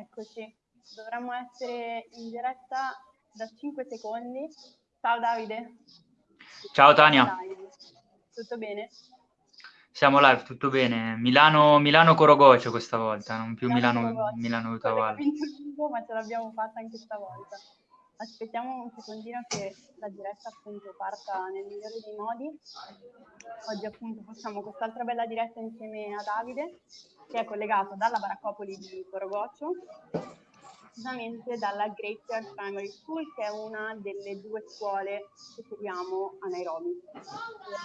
Eccoci, dovremmo essere in diretta da 5 secondi. Ciao Davide. Ciao Tania. Tutto bene? Siamo live, tutto bene. Milano, Milano Corogocio questa volta, non più Milano, Milano, Milano Utavalle. Ma ce l'abbiamo fatta anche stavolta. Aspettiamo un secondino che la diretta appunto parta nel migliore dei modi. Oggi appunto facciamo quest'altra bella diretta insieme a Davide che è collegato dalla Baraccopoli di Corogoccio precisamente dalla Graveyard Primary School, che è una delle due scuole che troviamo a Nairobi.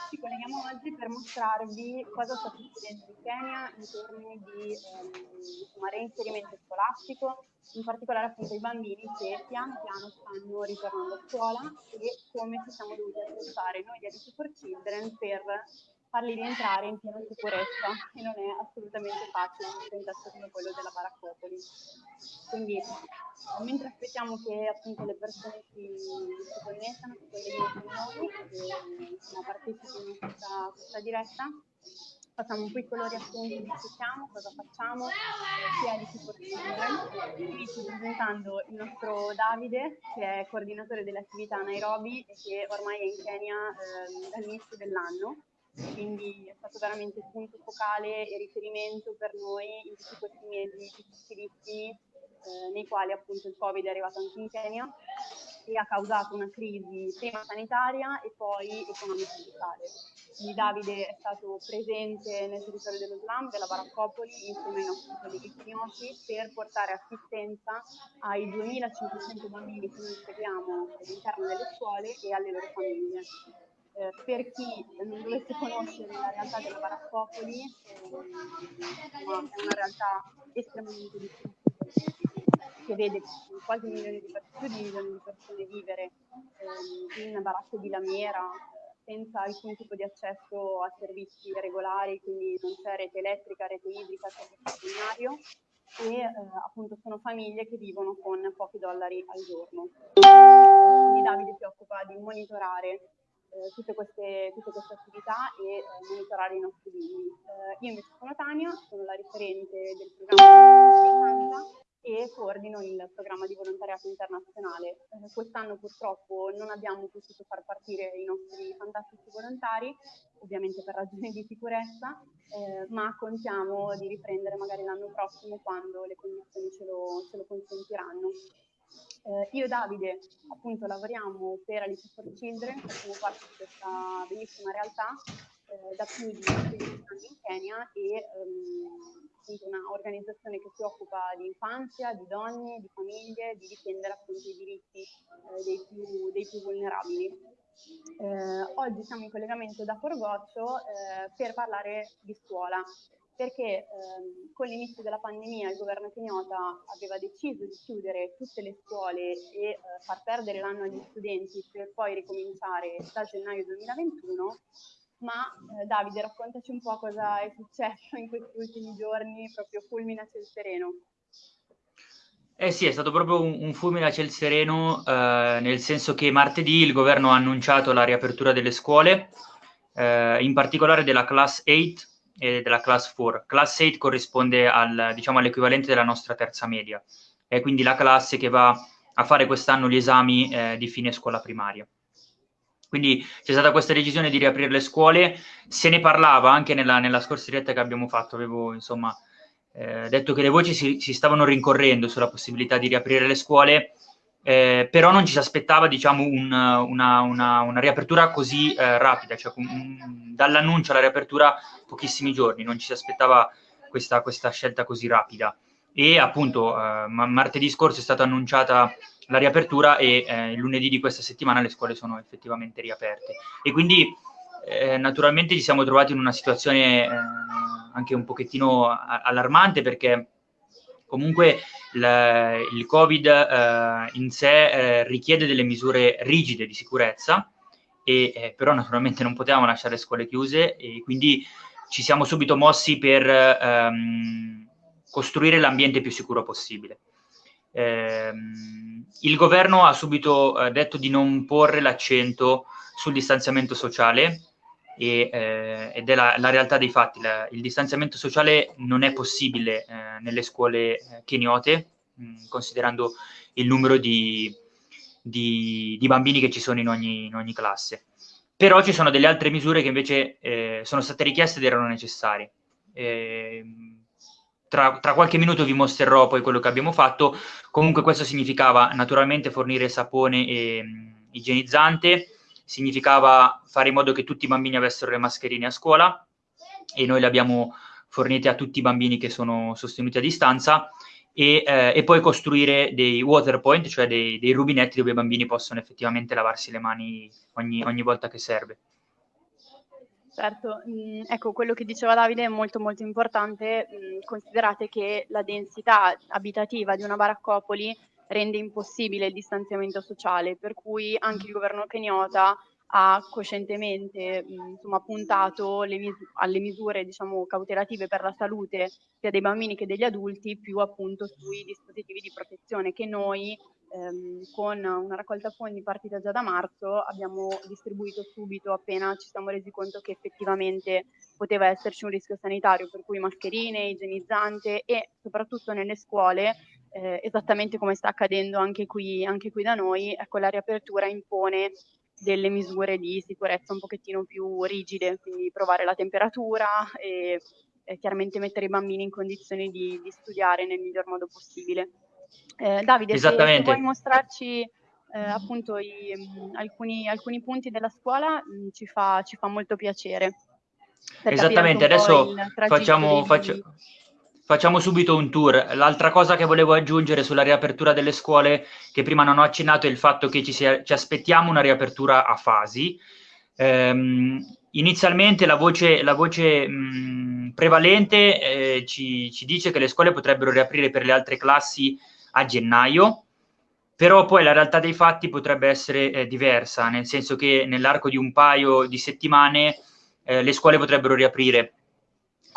Ci colleghiamo oggi per mostrarvi cosa sta succedendo in Kenya in termini di ehm, reinserimento scolastico, in particolare appunto i bambini che piano piano stanno ritornando a scuola e come ci siamo dovuti attrezzare noi di Alice for Children per farli rientrare in piena sicurezza e non è assolutamente facile un contesto come quello della Baraccopoli. Quindi mentre aspettiamo che appunto le persone si, si connettano, si colleghino con noi e partecipino a questa, questa diretta, facciamo un piccolo riassunto di chi siamo, cosa facciamo, chi è di Support Children. Inizio presentando il nostro Davide, che è coordinatore delle attività a Nairobi e che ormai è in Kenya eh, dall'inizio dell'anno quindi è stato veramente punto focale e riferimento per noi in tutti questi mesi difficilissimi eh, nei quali appunto il Covid è arrivato anche in Kenya e ha causato una crisi prima sanitaria e poi economico-sociale. Quindi Davide è stato presente nel territorio dello slam, della Baraccopoli, insieme ai nostri colleghi kenyoti per portare assistenza ai 2500 bambini che noi seguiamo all'interno delle scuole e alle loro famiglie eh, per chi non dovesse conoscere la realtà della Baraccopoli, eh, è una realtà estremamente difficile che vede quasi un milione di persone, più di un milione di persone vivere eh, in baracche di lamiera senza alcun tipo di accesso a servizi regolari, quindi non c'è rete elettrica, rete idrica, servizio binario e eh, appunto sono famiglie che vivono con pochi dollari al giorno. Quindi Davide si occupa di monitorare eh, tutte, queste, tutte, queste, attività e eh, monitorare i nostri bimbi. Eh, io invece sono Tania, sono la referente del programma e coordino il programma di volontariato internazionale. Eh, quest'anno purtroppo non abbiamo potuto far partire i nostri fantastici volontari, ovviamente per ragioni di sicurezza, eh, ma contiamo di riprendere magari l'anno prossimo quando le condizioni ce lo, ce lo consentiranno. Eh, io e Davide appunto lavoriamo per Alice for Children, facciamo parte di questa bellissima realtà eh, da più di 15 anni in Kenya e ehm, appunto un'organizzazione che si occupa di infanzia, di donne, di famiglie, di difendere appunto i diritti eh, dei, più, dei, più, vulnerabili. Eh, oggi siamo in collegamento da Forgoccio eh, per parlare di scuola perché ehm, con l'inizio della pandemia il governo kenyota aveva deciso di chiudere tutte le scuole e eh, far perdere l'anno agli studenti per poi ricominciare da gennaio 2021. Ma eh, Davide, raccontaci un po' cosa è successo in questi ultimi giorni, proprio fulmine a ciel sereno. Eh sì, è stato proprio un, un fulmine a ciel sereno, eh, nel senso che martedì il governo ha annunciato la riapertura delle scuole, eh, in particolare della Class 8, e della Class 4. Class 8 corrisponde al, diciamo, all'equivalente della nostra terza media, è quindi la classe che va a fare quest'anno gli esami eh, di fine scuola primaria. Quindi c'è stata questa decisione di riaprire le scuole, se ne parlava anche nella, nella scorsa diretta che abbiamo fatto, avevo insomma eh, detto che le voci si, si stavano rincorrendo sulla possibilità di riaprire le scuole, eh, però non ci si aspettava diciamo, un, una, una, una, riapertura così eh, rapida, cioè un, dall'annuncio alla riapertura pochissimi giorni, non ci si aspettava questa, questa scelta così rapida. E appunto eh, martedì scorso è stata annunciata la riapertura e eh, il lunedì di questa settimana le scuole sono effettivamente riaperte. E quindi eh, naturalmente ci siamo trovati in una situazione eh, anche un pochettino allarmante perché comunque il, il Covid eh, in sé eh, richiede delle misure rigide di sicurezza, e, eh, però naturalmente non potevamo lasciare le scuole chiuse e quindi ci siamo subito mossi per ehm, costruire l'ambiente più sicuro possibile. Eh, il governo ha subito eh, detto di non porre l'accento sul distanziamento sociale e, eh, ed è la, la, realtà dei fatti. La, il distanziamento sociale non è possibile eh, nelle scuole eh, keniote mh, considerando il numero di, di, di, bambini che ci sono in ogni, in ogni, classe. Però ci sono delle altre misure che invece eh, sono state richieste ed erano necessarie. Eh, tra, tra, qualche minuto vi mostrerò poi quello che abbiamo fatto. Comunque questo significava naturalmente fornire sapone e mh, igienizzante, significava fare in modo che tutti i bambini avessero le mascherine a scuola e noi le abbiamo fornite a tutti i bambini che sono sostenuti a distanza e, eh, e poi costruire dei water point, cioè dei, dei, rubinetti dove i bambini possono effettivamente lavarsi le mani ogni, ogni volta che serve. Certo, mm, ecco quello che diceva Davide è molto molto importante, mm, considerate che la densità abitativa di una baraccopoli rende impossibile il distanziamento sociale, per cui anche il governo keniota ha coscientemente insomma, puntato mis alle misure diciamo, cautelative per la salute sia dei bambini che degli adulti, più appunto sui dispositivi di protezione che noi ehm, con una raccolta fondi partita già da marzo abbiamo distribuito subito appena ci siamo resi conto che effettivamente poteva esserci un rischio sanitario, per cui mascherine, igienizzante e soprattutto nelle scuole, eh, esattamente come sta accadendo anche qui, anche qui da noi, ecco la riapertura impone delle misure di sicurezza un pochettino più rigide, quindi provare la temperatura e, e chiaramente mettere i bambini in condizioni di, di studiare nel miglior modo possibile. Eh, Davide, se, se, vuoi mostrarci eh, appunto i, mh, alcuni, alcuni, punti della scuola mh, ci, fa, ci, fa, molto piacere. Esattamente, adesso facciamo, faccio, facciamo, subito un tour. L'altra cosa che volevo aggiungere sulla riapertura delle scuole, che prima non ho accennato, è il fatto che ci, sia, ci aspettiamo una riapertura a fasi. Ehm, inizialmente la voce, la voce mh, prevalente eh, ci, ci dice che le scuole potrebbero riaprire per le altre classi a gennaio, però poi la realtà dei fatti potrebbe essere eh, diversa, nel senso che nell'arco di un paio di settimane eh, le scuole potrebbero riaprire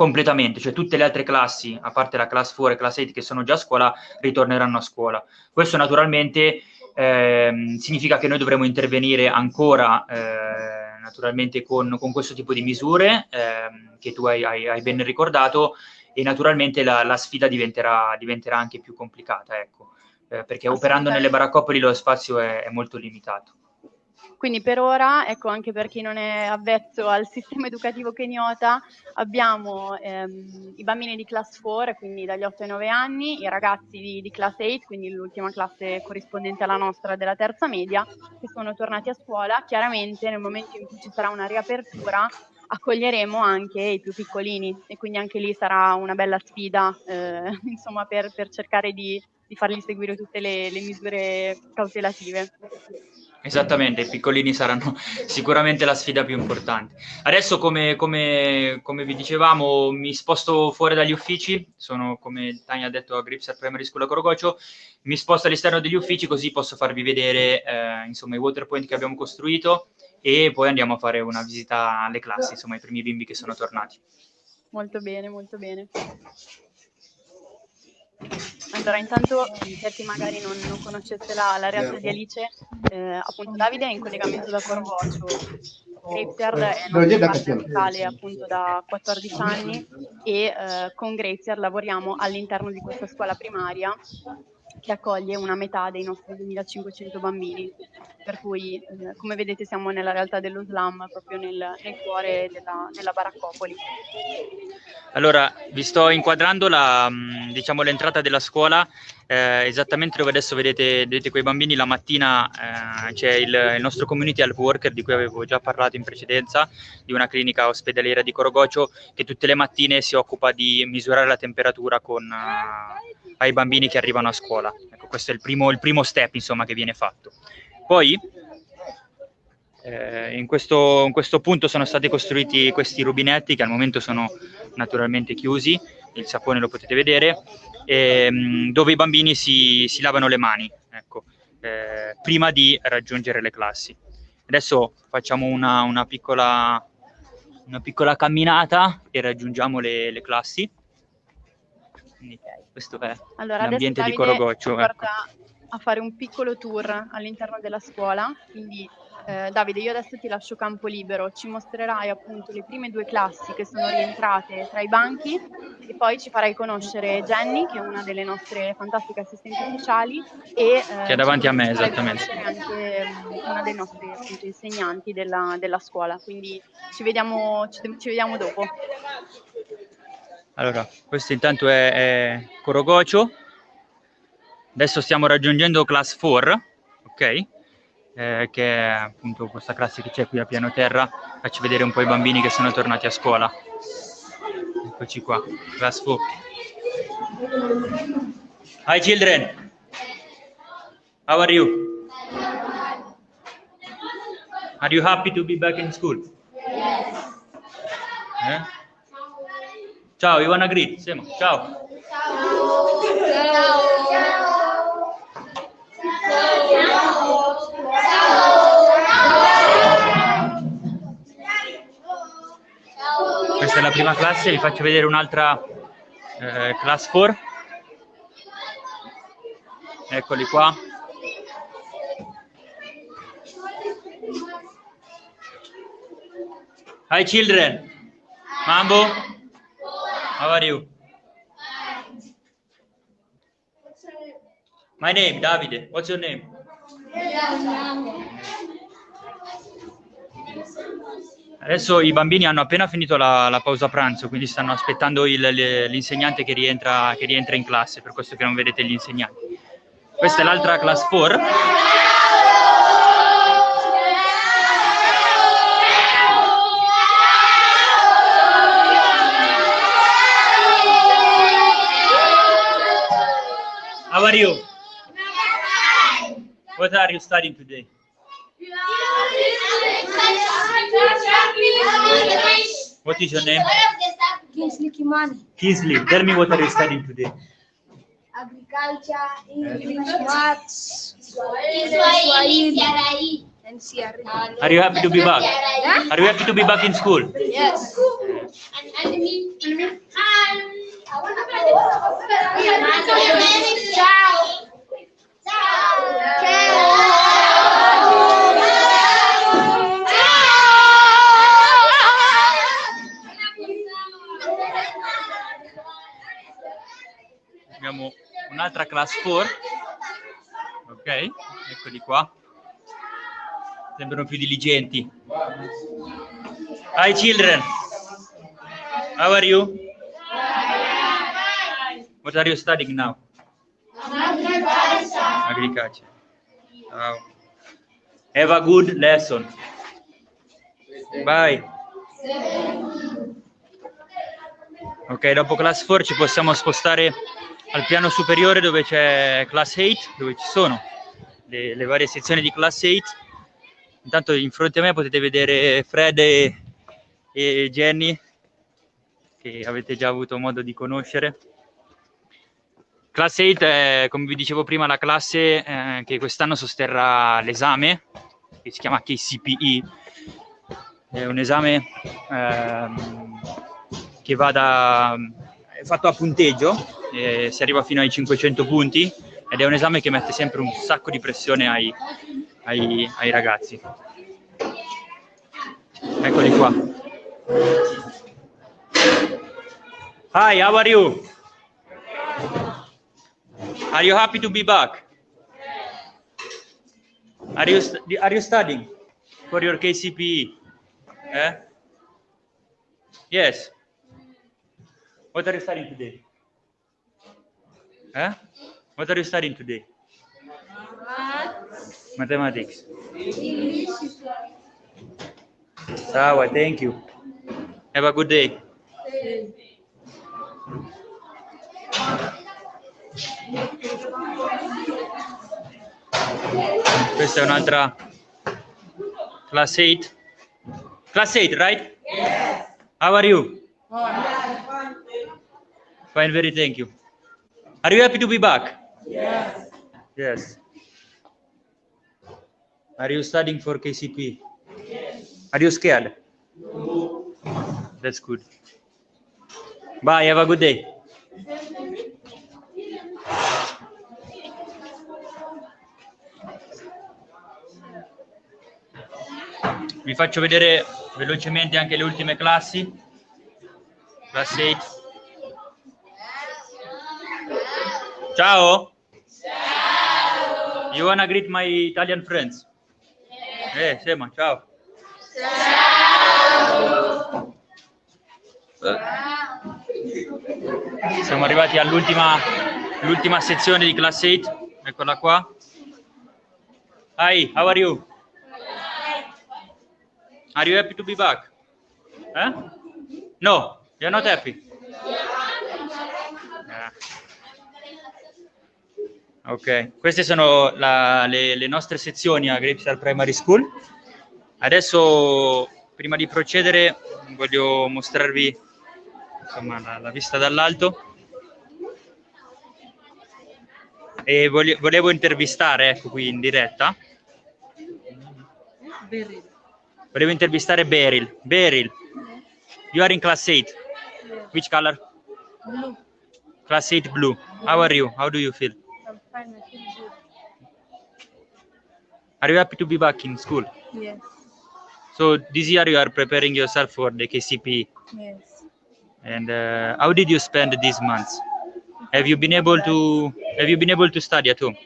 completamente, cioè tutte le altre classi, a parte la class 4 e class 8 che sono già a scuola, ritorneranno a scuola. Questo naturalmente eh, significa che noi dovremo intervenire ancora eh, naturalmente con, con, questo tipo di misure eh, che tu hai, hai, hai ben ricordato e naturalmente la, la sfida diventerà, diventerà, anche più complicata, ecco, eh, perché operando nelle baraccopoli lo spazio è, è molto limitato. Quindi per ora, ecco, anche per chi non è avvezzo al sistema educativo keniota, abbiamo ehm, i bambini di class 4, quindi dagli 8 ai 9 anni, i ragazzi di, di class 8, quindi l'ultima classe corrispondente alla nostra della terza media, che sono tornati a scuola. Chiaramente nel momento in cui ci sarà una riapertura accoglieremo anche i più piccolini e quindi anche lì sarà una bella sfida eh, insomma, per, per, cercare di, di, fargli seguire tutte le, le misure cautelative. Esattamente, i piccolini saranno sicuramente la sfida più importante. Adesso, come, come, come, vi dicevamo, mi sposto fuori dagli uffici, sono, come Tania ha detto, a Gripset Primary School a Corogocio, mi sposto all'esterno degli uffici così posso farvi vedere eh, insomma, i water point che abbiamo costruito e poi andiamo a fare una visita alle classi, insomma, ai primi bimbi che sono tornati. Molto bene, molto bene. Allora, intanto per chi magari non, non conoscesse la, la, realtà di Alice, eh, appunto Davide è in collegamento da Corvocio, Grazier è nostra parte locale appunto da 14 anni e eh, con Grazier lavoriamo all'interno di questa scuola primaria che accoglie una metà dei nostri 2500 bambini, per cui eh, come vedete siamo nella realtà dello slam, proprio nel, nel cuore della, della, baraccopoli. Allora, vi sto inquadrando la, mm, diciamo, l'entrata della scuola, eh, esattamente dove adesso vedete, vedete quei bambini, la mattina eh, c'è il, il, nostro community health worker di cui avevo già parlato in precedenza, di una clinica ospedaliera di Corogocio, che tutte le mattine si occupa di misurare la temperatura con... Uh, ai bambini che arrivano a scuola. Ecco, questo è il primo, il primo step insomma, che viene fatto. Poi eh, in, questo, in, questo, punto sono stati costruiti questi rubinetti che al momento sono naturalmente chiusi, il sapone lo potete vedere, ehm, dove i bambini si, si, lavano le mani ecco, eh, prima di raggiungere le classi. Adesso facciamo una, una, piccola, una piccola, camminata e raggiungiamo le, le classi. Quindi, questo è allora, l'ambiente di Corogoccio. Ecco. a fare un piccolo tour all'interno della scuola, quindi Eh, Davide, io adesso ti lascio campo libero, ci mostrerai appunto le prime due classi che sono rientrate tra i banchi e poi ci farai conoscere Jenny, che è una delle nostre fantastiche assistenti ufficiali e eh, che è davanti a me, esattamente. anche mm, una dei nostri appunto, insegnanti della, della scuola, quindi ci vediamo, ci, ci vediamo dopo. Allora, questo intanto è, è Corogocio. Adesso stiamo raggiungendo class 4, ok? Eh, che è appunto questa classe che c'è qui a piano terra. Faccio vedere un po' i bambini che sono tornati a scuola. Eccoci qua, class 4. Hi children. How are you? Are you happy to be back in school? Eh? Ciao, you wanna greet? Sema, ciao. Questa è la prima classe, vi faccio vedere un'altra eh, class 4. Eccoli qua. Hi children. Mambo. How are you? My name, Davide. What's your name? Adesso i bambini hanno appena finito la, la pausa pranzo, quindi stanno aspettando il- l'insegnante che rientra, che rientra in classe, per questo che non vedete gli insegnanti. Questa è l'altra class 4. How are you? What are you studying today? What is your name? Kingsley Kimani. Kingsley. Tell me what are you studying today? Agriculture, English, Maths, Swahili, and CRE. Are you happy to be back? Are you happy to be back in school? Yes. Abbiamo un'altra class 4. Ok, eccoli qua. Sembrano più diligenti. Hi children. How are you? What are you studying now? Agriculture. Ciao. Have a good lesson. Bye. Ok, dopo class 4 ci possiamo spostare al piano superiore dove c'è class 8, dove ci sono le, le varie sezioni di class 8. Intanto in fronte a me potete vedere Fred e, e Jenny, che avete già avuto modo di conoscere. Class 8 è, come vi dicevo prima, la classe eh, che quest'anno sosterrà l'esame, che si chiama KCPE. È un esame ehm, che va da è fatto a punteggio, eh, si arriva fino ai 500 punti ed è un esame che mette sempre un sacco di pressione ai, ai, ai ragazzi. Eccoli qua. Hi, how are you? Are you happy to be back? Are you, are you studying for your KCPE? Eh? Yes. What are you studying today? Eh? What are you studying today? Mathematics. English. Sawa, thank you. Have a good day. Questa è un'altra class 8. Class 8, right? Yes. How are you? Fine, very thank you. Are you happy to be back? Yes. Yes. Are you studying for KCP? Yes. Are you scared? No. That's good. Bye, have a good day. vi faccio vedere velocemente anche le ultime classi. Class 8. Ciao. Ciao. You wanna greet my Italian friends? Eh, Sema, ciao. Ciao. Siamo arrivati all'ultima l'ultima sezione di class 8. Eccola qua. Hi, how are you? Are you happy to be back? Eh? No, you're not happy? Ok, queste sono la, le, le, nostre sezioni a Grapestar Primary School. Adesso, prima di procedere, voglio mostrarvi insomma, la, la vista dall'alto. E voglio, volevo intervistare, ecco qui in diretta. Beryl. Volevo intervistare Beryl. Beryl, you are in class 8. Which color? Blue. Class 8 blue. How are you? How do you feel? Fine. I feel good. Are you happy to be back in school? Yes. So this year you are preparing yourself for the KCP. Yes. And uh, how did you spend these months? Have you been able to Have you been able to study at home?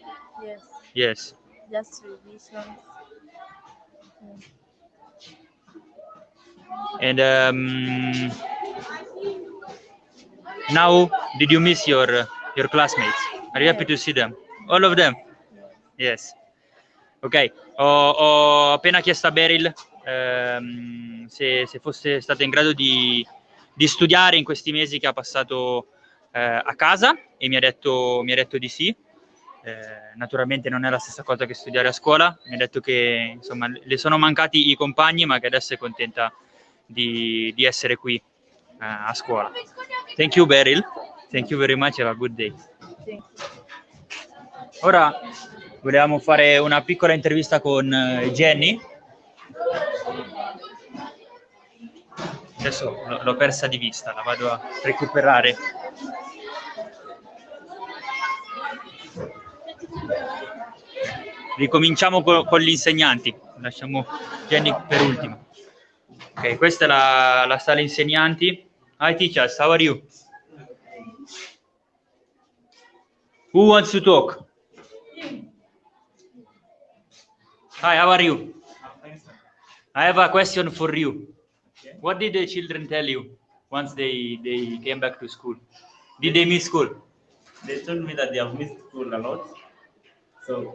Yes. Yes. Just revisions. And um, now, did you miss your your classmates? Are you happy to see them? All of them? Yes. Ok, ho, ho appena chiesto a Beryl ehm, se, se, fosse stata in grado di, di, studiare in questi mesi che ha passato eh, a casa e mi ha detto, mi ha detto di sì. Eh, naturalmente non è la stessa cosa che studiare a scuola, mi ha detto che insomma, le sono mancati i compagni ma che adesso è contenta di, di essere qui uh, a scuola. Thank you Beryl, thank you very much, have a good day. Ora volevamo fare una piccola intervista con uh, Jenny. Adesso l'ho persa di vista, la vado a recuperare. Ricominciamo con, con gli insegnanti, lasciamo Jenny per ultima. Ok, questa è la, la sala insegnanti. Hi teachers, how are you? Who wants to talk? Hi, how are you? I have a question for you. What did the children tell you once they, they came back to school? Did they miss school? They told me that they have missed school a lot. So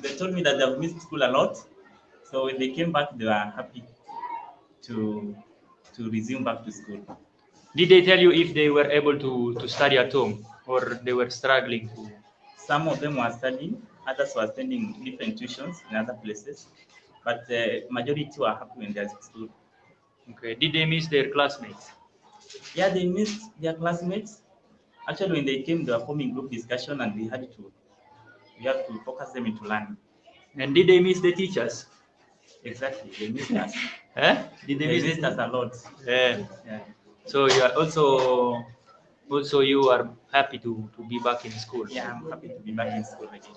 they told me that they have missed school a lot. So when they came back, they were happy to to resume back to school. Did they tell you if they were able to, to study at home or they were struggling to? Some of them were studying, others were attending different tuitions in other places, but the majority were happy when they're school. Okay. Did they miss their classmates? Yeah, they missed their classmates. Actually, when they came, they were forming group discussion, and we had to we had to focus them into learning. And did they miss the teachers? Exactly, they missed us. Eh? Did They they miss missed us a lot. Yeah. Yeah. So you are also also you are happy to, to be back in school. yeah, I'm happy to be back in school again.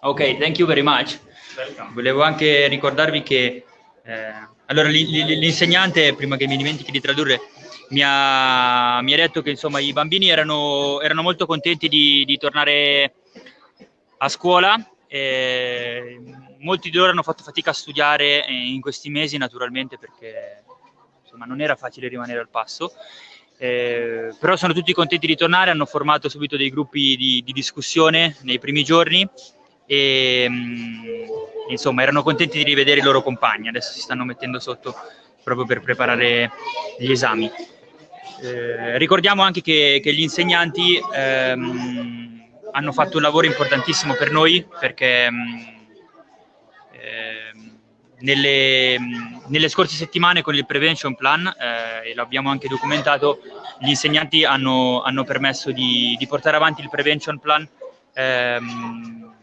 Ok, thank you very much. Welcome. Volevo anche ricordarvi che eh, allora l'insegnante, prima che mi dimentichi di tradurre, mi ha, mi ha detto che insomma i bambini erano, erano molto contenti di, di tornare a scuola. e molti di loro hanno fatto fatica a studiare eh, in questi mesi, naturalmente, perché insomma non era facile rimanere al passo. Eh, però sono tutti contenti di tornare, hanno formato subito dei gruppi di, di discussione nei primi giorni e mh, insomma erano contenti di rivedere i loro compagni, adesso si stanno mettendo sotto proprio per preparare gli esami. Eh, ricordiamo anche che, che gli insegnanti ehm, hanno fatto un lavoro importantissimo per noi perché mh, ehm, nelle, nelle scorse settimane con il Prevention Plan, eh, e l'abbiamo anche documentato, gli insegnanti hanno, hanno permesso di, di portare avanti il Prevention Plan ehm,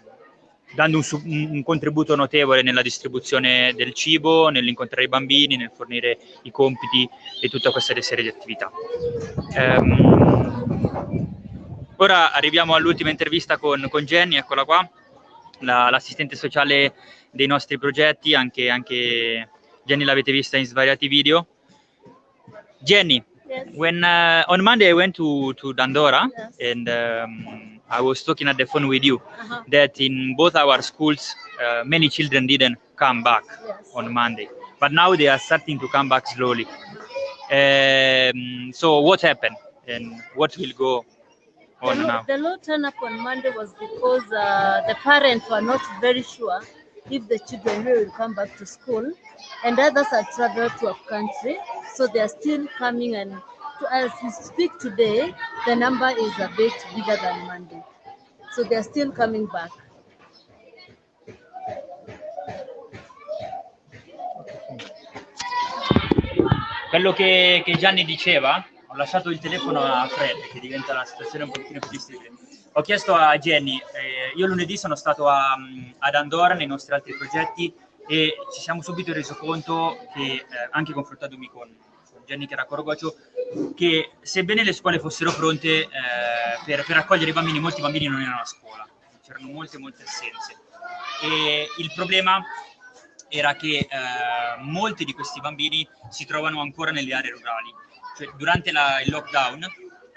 dando un, un- contributo notevole nella distribuzione del cibo, nell'incontrare i bambini, nel fornire i compiti e tutta questa serie di attività. Ehm, ora arriviamo all'ultima intervista con, con Jenny, eccola qua, la- l'assistente sociale dei nostri progetti, anche, anche Jenny l'avete vista in svariati video. Jenny, Yes. when uh, on Monday I went to, to Dandora Yes. and um, I was talking at the phone with you Uh-huh. that in both our schools uh, many children didn't come back Yes. on Monday, but now they are starting to come back slowly. Um, so what happened and what will go The on low, now? the low turn up on Monday was because uh, the parents were not very sure if the children will come back to school, and others had traveled to a country, so they are still coming. And to, as we speak today, the number is a bit bigger than Monday, so they are still coming back. Quello che, che Gianni diceva, ho lasciato il telefono a Fred, che diventa la situazione un pochino più difficile. Ho chiesto a Jenny, eh, io lunedì sono stato a, ad Andorra nei nostri altri progetti e ci siamo subito reso conto che, eh, anche confrontandomi con, con Jenny che era Corogocio, che sebbene le scuole fossero pronte eh, per, per accogliere i bambini, molti bambini non erano a scuola, c'erano molte molte assenze. E il problema era che eh, molti di questi bambini si trovano ancora nelle aree rurali. Cioè, durante la- il lockdown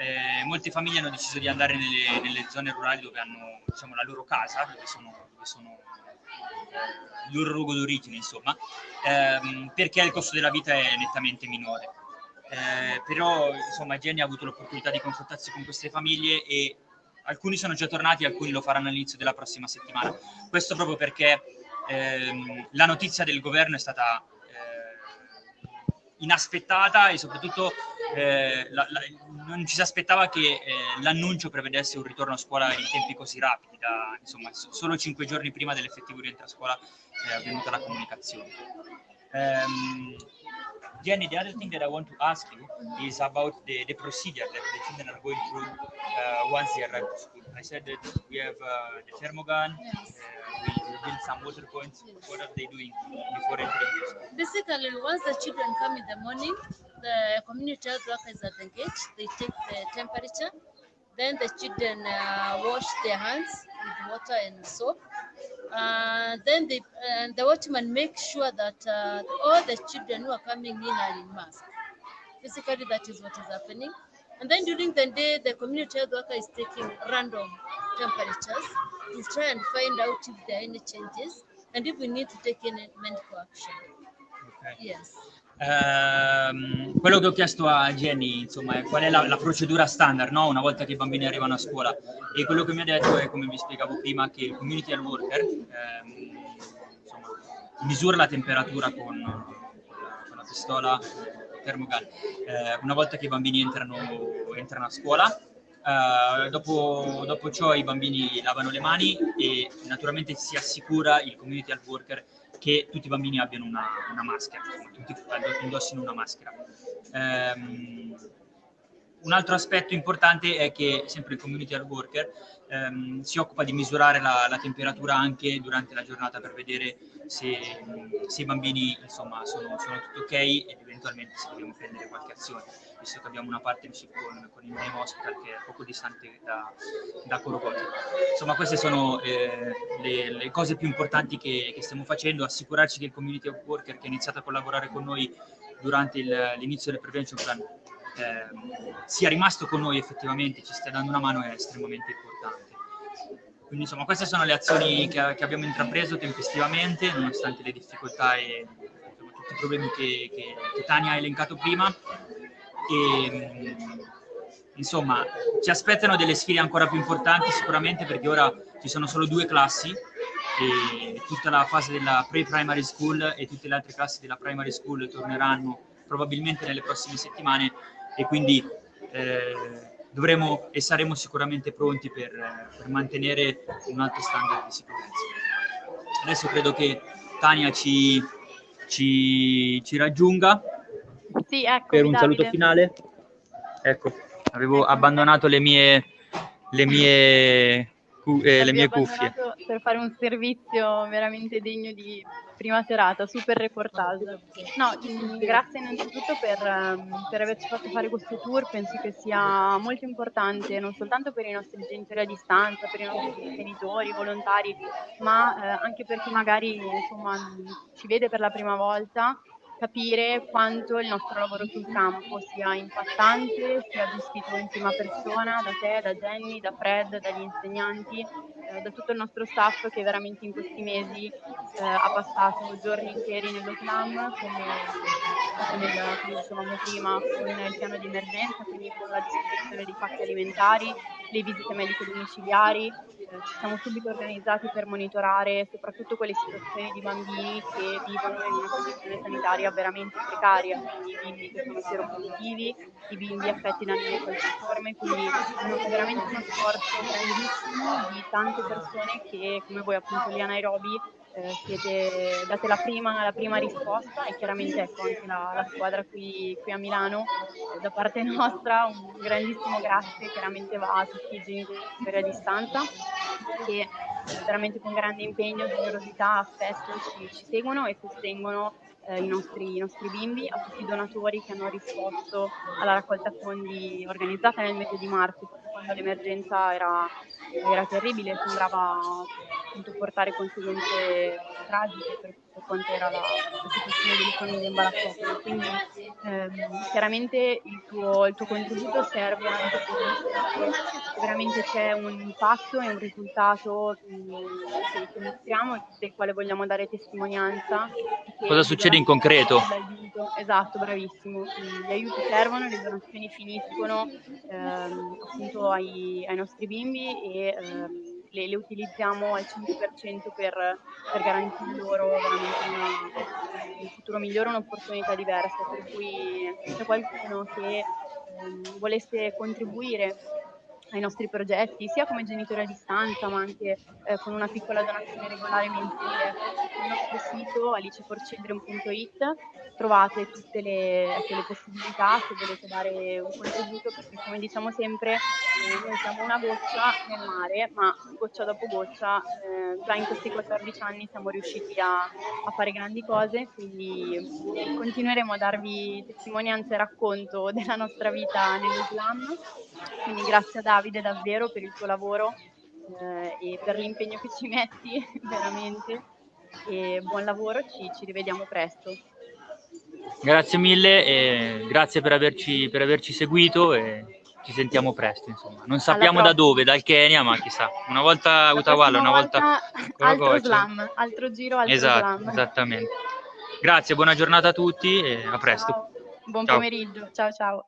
eh, molte famiglie hanno deciso di andare nelle, nelle zone rurali dove hanno diciamo, la loro casa, dove sono, dove sono eh, il loro luogo d'origine, insomma, ehm, perché il costo della vita è nettamente minore. Eh, però insomma Jenny ha avuto l'opportunità di confrontarsi con queste famiglie e alcuni sono già tornati, alcuni lo faranno all'inizio della prossima settimana. Questo proprio perché ehm, la notizia del governo è stata eh, inaspettata e soprattutto eh, la- la- non ci si aspettava che eh, l'annuncio prevedesse un ritorno a scuola in tempi così rapidi, da, insomma, so- solo cinque giorni prima dell'effettivo rientro a scuola è avvenuta la comunicazione. Ehm, Jenny, the other thing that I want to ask you is about the, the procedure that the children are going through uh, once they arrive to school. I said that we have uh, the thermogun, uh, we, we build some water points. What are they doing before entering the school? Basically, once the children come in the morning, the community health worker is at the gate. They take the temperature. Then the children uh, wash their hands with water and soap. Uh, then they, and the watchman makes sure that uh, all the children who are coming in are in mask. Basically, that is what is happening. And then during the day, the community health worker is taking random temperatures to try and find out if there are any changes and if we need to take any medical action. Okay. Yes. Ehm, quello che ho chiesto a Jenny, insomma, è qual è la, la procedura standard, no? Una volta che i bambini arrivano a scuola. E quello che mi ha detto è, come vi spiegavo prima, che il community health worker ehm, insomma, misura la temperatura con, con la, pistola termogun. Eh, una volta che i bambini entrano, entrano a scuola, eh, dopo, dopo ciò i bambini lavano le mani e naturalmente si assicura il community health worker che tutti i bambini abbiano una, una maschera, tutti indossino una maschera. Ehm, un altro aspetto importante è che sempre il community health worker ehm, si occupa di misurare la, la temperatura anche durante la giornata per vedere se, se i bambini insomma, sono, sono tutto ok ed eventualmente se dobbiamo prendere qualche azione, visto che abbiamo una partnership con, con il Name Hospital che è poco distante da, da Corocote. Insomma, queste sono eh, le, le cose più importanti che, che stiamo facendo, assicurarci che il community health worker che ha iniziato a collaborare con noi durante l'inizio del prevention plan ehm, sia rimasto con noi effettivamente, ci stia dando una mano è estremamente importante. Quindi insomma queste sono le azioni che, che abbiamo intrapreso tempestivamente, nonostante le difficoltà e insomma, tutti i problemi che, che- che Tania ha elencato prima. E, mh, insomma, ci aspettano delle sfide ancora più importanti sicuramente perché ora ci sono solo due classi e tutta la fase della pre-primary school e tutte le altre classi della primary school torneranno probabilmente nelle prossime settimane e quindi eh, dovremo e saremo sicuramente pronti per, per mantenere un alto standard di sicurezza. Adesso credo che Tania ci, ci, ci raggiunga Sì, ecco, per un saluto finale. Ecco, avevo abbandonato le mie, le mie eh, le mie cuffie. Per fare un servizio veramente degno di prima serata, super reportage. No, mm, grazie innanzitutto per, ehm, per averci fatto fare questo tour, penso che sia molto importante non soltanto per i nostri genitori a distanza, per i nostri genitori, volontari, ma eh, anche per chi magari insomma, ci vede per la prima volta capire quanto il nostro lavoro sul campo sia impattante, sia gestito in prima persona da te, da Jenny, da Fred, dagli insegnanti, eh, da tutto il nostro staff che veramente in questi mesi eh, ha passato giorni interi nello slam, come, come, dicevamo prima, con il piano di emergenza, quindi con la distribuzione di pacchi alimentari, le visite mediche domiciliari, eh, ci siamo subito organizzati per monitorare soprattutto quelle situazioni di bambini che vivono in una condizione sanitaria veramente precaria, quindi i bimbi che sono sieropositivi, i bimbi affetti da anemia falciforme, quindi è veramente uno sforzo grandissimo di tante persone che come voi appunto lì a Nairobi eh, siete, date la prima, la prima risposta e chiaramente ecco anche la, la squadra qui, qui a Milano eh, da parte nostra un grandissimo grazie chiaramente va a tutti i genitori a distanza che veramente con grande impegno, generosità, affetto ci, ci seguono e sostengono eh, i, nostri, i nostri bimbi, a tutti i donatori che hanno risposto alla raccolta fondi organizzata nel mese di marzo, quando l'emergenza era, era terribile, sembrava appunto portare conseguenze tragiche per, per quanto era la, la situazione delle famiglie in. Quindi ehm, chiaramente il tuo, il tuo contributo serve anche che veramente c'è un impatto e un risultato che, che mostriamo, del quale vogliamo dare testimonianza. Cosa succede in concreto? Esatto, bravissimo. Gli aiuti servono, le donazioni finiscono ehm, appunto ai, ai nostri bimbi e ehm, le, le utilizziamo al 100% per, per garantire loro veramente un futuro migliore, un'opportunità diversa. Per cui se qualcuno che ehm, volesse contribuire ai nostri progetti, sia come genitori a distanza, ma anche eh, con una piccola donazione regolare mensile. Sul nostro sito aliceforchildren.it trovate tutte le, ecco, le possibilità se volete dare un contributo, perché come diciamo sempre, eh, noi siamo una goccia nel mare, ma goccia dopo goccia, eh, già in questi 14 anni siamo riusciti a, a fare grandi cose, quindi continueremo a darvi testimonianza e racconto della nostra vita nello slam. Quindi grazie a Davide davvero per il tuo lavoro eh, e per l'impegno che ci metti, veramente. E buon lavoro, ci, ci rivediamo presto. Grazie mille grazie per averci, per averci seguito e ci sentiamo presto, insomma. Non sappiamo da dove, dal Kenya, ma chissà. Una volta Utawala, una volta... altro Coracoce. slam, altro giro, altro Esatto, slam. esattamente. Grazie, buona giornata a tutti e a presto. Ciao. Buon Ciao. pomeriggio, ciao ciao.